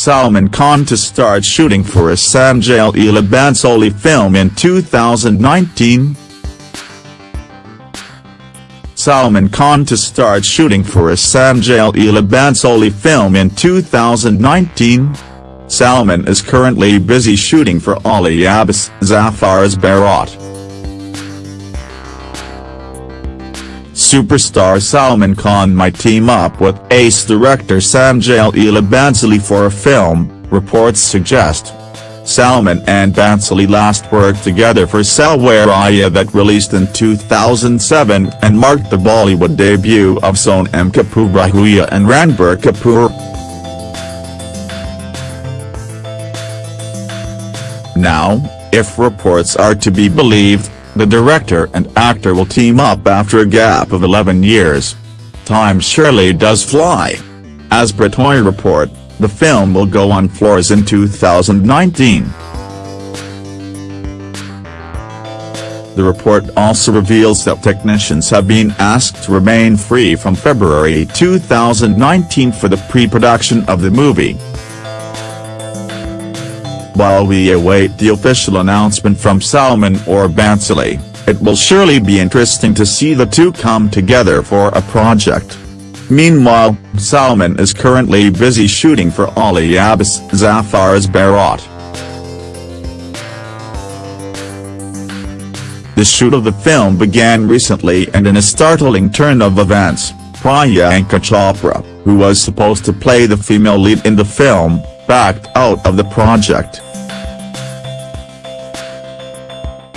Salman Khan to start shooting for a Sanjay Leela Bhansali film in 2019. Salman Khan to start shooting for a Sanjay Leela Bhansali film in 2019. Salman is currently busy shooting for Ali Abbas Zafar's Bharat. Superstar Salman Khan might team up with ace director Sanjay Leela Bhansali for a film, reports suggest. Salman and Bhansali last worked together for Saawariya that released in 2007 and marked the Bollywood debut of Sonam Kapoor Ahuja and Ranbir Kapoor. Now, if reports are to be believed, the director and actor will team up after a gap of 11 years. Time surely does fly. As per Toy report, the film will go on floors in 2019. The report also reveals that technicians have been asked to remain free from February 2019 for the pre-production of the movie. While we await the official announcement from Salman or Bhansali, it will surely be interesting to see the two come together for a project. Meanwhile, Salman is currently busy shooting for Ali Abbas Zafar's Bharat. The shoot of the film began recently and in a startling turn of events, Priyanka Chopra, who was supposed to play the female lead in the film, backed out of the project.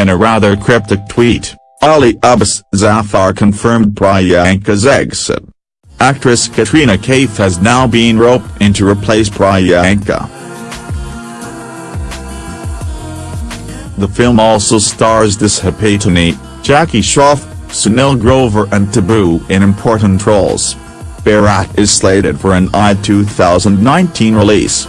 In a rather cryptic tweet, Ali Abbas Zafar confirmed Priyanka's exit. Actress Katrina Kaif has now been roped in to replace Priyanka. The film also stars Disha Patani, Jackie Shroff, Sunil Grover and Tabu in important roles. Bharat is slated for an I 2019 release.